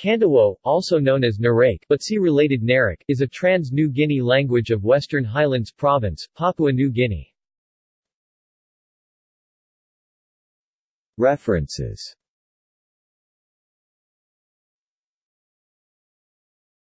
Kandawo, also known as Narake but see related Narak, is a trans-New Guinea language of Western Highlands Province, Papua New Guinea. References